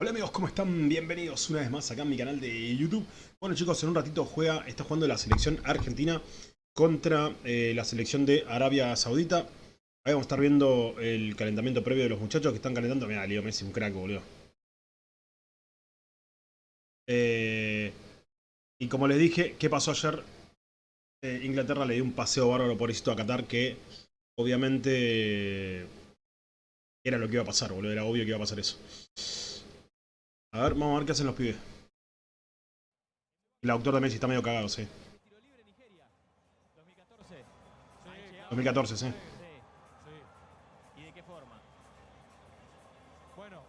Hola amigos, ¿cómo están? Bienvenidos una vez más acá en mi canal de YouTube. Bueno chicos, en un ratito juega, está jugando la selección argentina contra eh, la selección de Arabia Saudita. Ahí vamos a estar viendo el calentamiento previo de los muchachos que están calentando. Mira, Leo Messi, un crack, boludo. Eh, y como les dije, ¿qué pasó ayer? Eh, Inglaterra le dio un paseo bárbaro por esto a Qatar que obviamente era lo que iba a pasar, boludo. Era obvio que iba a pasar eso. A ver, vamos a ver qué hacen los pibes. El autor de Messi está medio cagado, sí. 2014, sí. ¿Y de qué forma? Bueno,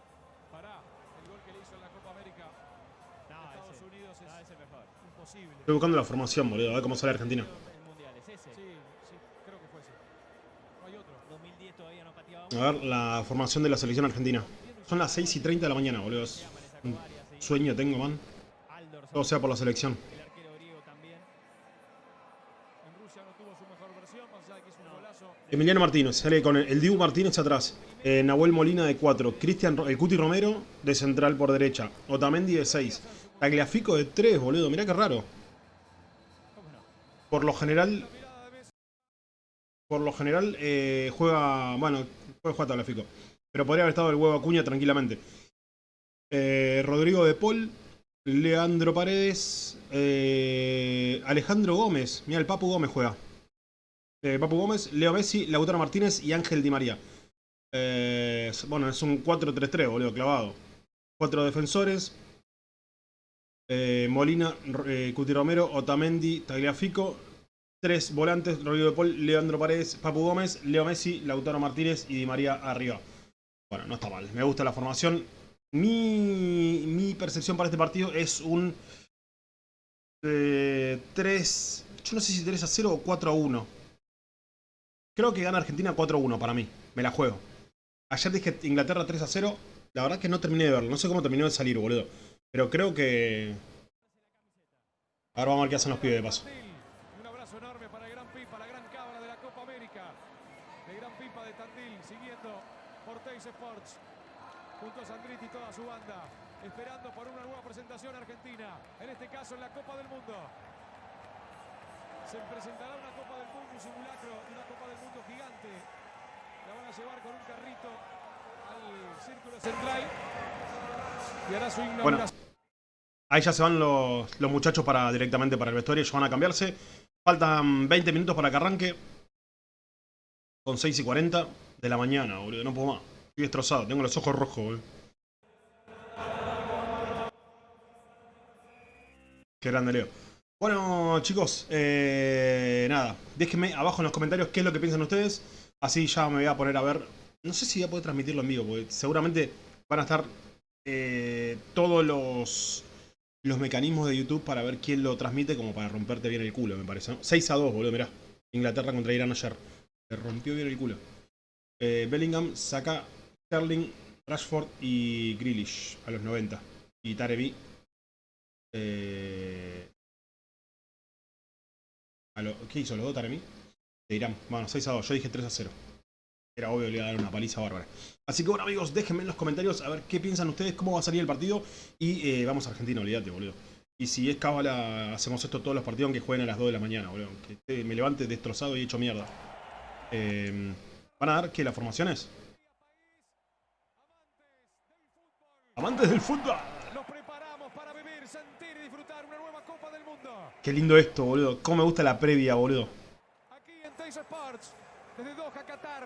pará, el gol que le hizo en la Copa América Estados Unidos es ese mejor. imposible. Estoy buscando la formación, boludo. A ver cómo sale Argentina. El mundial es ese. Sí, sí, creo que fue ese. No hay otro. 2010 todavía no pateaba A ver la formación de la selección argentina. Son las 6 y 30 de la mañana, boludo. Sueño tengo, man. Todo sea por la selección. Emiliano Martínez, sale con el, el Dibu Martínez atrás. Eh, Nahuel Molina de 4. Cristian, el Cuti Romero de central por derecha. Otamendi de 6. Tagliafico de 3, boludo. Mirá qué raro. Por lo general, por lo general eh, juega. Bueno, puede jugar Tagliafico. Pero podría haber estado el huevo Acuña tranquilamente. Eh, Rodrigo de Paul. Leandro Paredes. eh, Alejandro Gómez. Mira, el Papu Gómez juega. Eh, Papu Gómez, Leo Messi, Lautaro Martínez y Ángel Di María. Bueno, es un 4-3-3, boludo, clavado. Cuatro defensores. Molina, Cuti Romero, Otamendi, Tagliafico. Tres volantes, Rodrigo de Paul, Leandro Paredes, Papu Gómez, Leo Messi, Lautaro Martínez y Di María arriba. Bueno, no está mal. Me gusta la formación. Mi, mi percepción para este partido es un eh, 3... Yo no sé si 3 a 0 o 4 a 1. Creo que gana Argentina 4 a 1 para mí. Me la juego. Ayer dije Inglaterra 3 a 0. La verdad que no terminé de verlo. No sé cómo terminó de salir, boludo. Pero creo que... Ahora vamos a ver qué hacen los pibes de paso. Un abrazo enorme para el Gran Pipa, la gran cabra de la Copa América. El Gran Pipa de Tandil, siguiendo por Sports. Junto a Sandriti y toda su banda. Esperando por una nueva presentación argentina. En este caso en la Copa del Mundo. Se presentará una Copa del Mundo, un simulacro una Copa del Mundo gigante. La van a llevar con un carrito al círculo central. Y hará su inauguración. Ahí ya se van los, los muchachos para directamente para el vestuario. Ellos van a cambiarse. Faltan 20 minutos para que arranque. Con 6 y 40 de la mañana, boludo. No puedo más. Estoy destrozado. Tengo los ojos rojos, boludo. Qué grande, Leo. Bueno, chicos. eh, nada. Déjenme abajo en los comentarios qué es lo que piensan ustedes. Así ya me voy a poner a ver. No sé si voy a poder transmitirlo en vivo. Porque seguramente van a estar eh, todos los los mecanismos de YouTube para ver quién lo transmite como para romperte bien el culo, me parece. ¿no? 6 a 2, boludo, mirá. Inglaterra contra Irán ayer. Le rompió bien el culo. Eh, Bellingham saca Sterling, Rashford y Grealish a los 90. Y Taremi. Eh, ¿Qué hizo los dos Taremi? De Irán. Bueno, 6 a 2. Yo dije 3 a 0. Era obvio que le iba a dar una paliza bárbara. Así que bueno amigos, déjenme en los comentarios a ver qué piensan ustedes, cómo va a salir el partido. Y eh, vamos a Argentina, olvídate, boludo. Y si es cábala, hacemos esto todos los partidos aunque jueguen a las 2 de la mañana, boludo. Que me levante destrozado y hecho mierda. Eh, ¿Van a dar qué? ¿Las formaciones? Amantes del fútbol. Nos preparamos para vivir, sentir y disfrutar una nueva Copa del Mundo. Qué lindo esto, boludo. Cómo me gusta la previa, boludo. Aquí en Teis Sports, desde Doha, Qatar,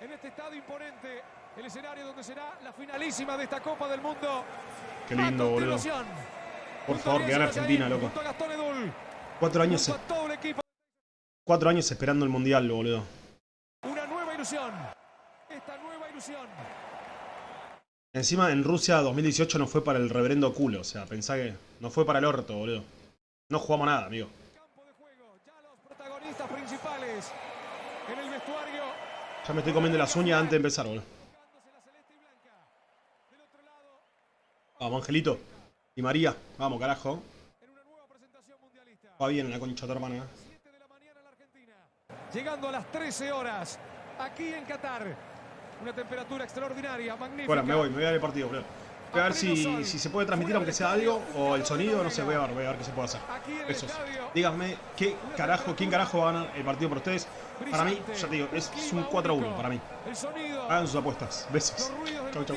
en este estadio imponente, el escenario donde será la finalísima de esta Copa del Mundo. Qué lindo, boludo. Por favor, que gane Argentina, loco. Cuatro años, cuatro años esperando el mundial, boludo. Una nueva ilusión. Esta nueva ilusión. Encima en Rusia 2018 no fue para el reverendo culo. O sea, pensá que no fue para el orto, boludo. No jugamos nada, amigo. Ya me estoy comiendo las uñas antes de empezar, boludo. Vamos, Angelito. Y María. Vamos, carajo. Va bien la concha de tu hermana. eh. 7 de la mañana en la Argentina. Llegando a las 13 horas, aquí en Qatar. Una temperatura extraordinaria, magnífica. Bueno, me voy, me voy a dar el partido, boludo. Voy a ver si, si se puede transmitir aunque sea algo o el sonido, no sé, voy a ver, voy a ver qué se puede hacer. Estadio. Díganme qué carajo, quién carajo va a ganar el partido por ustedes. Para mí, ya te digo, es un 4-1 para mí. Hagan sus apuestas. Besos. Chau, chau.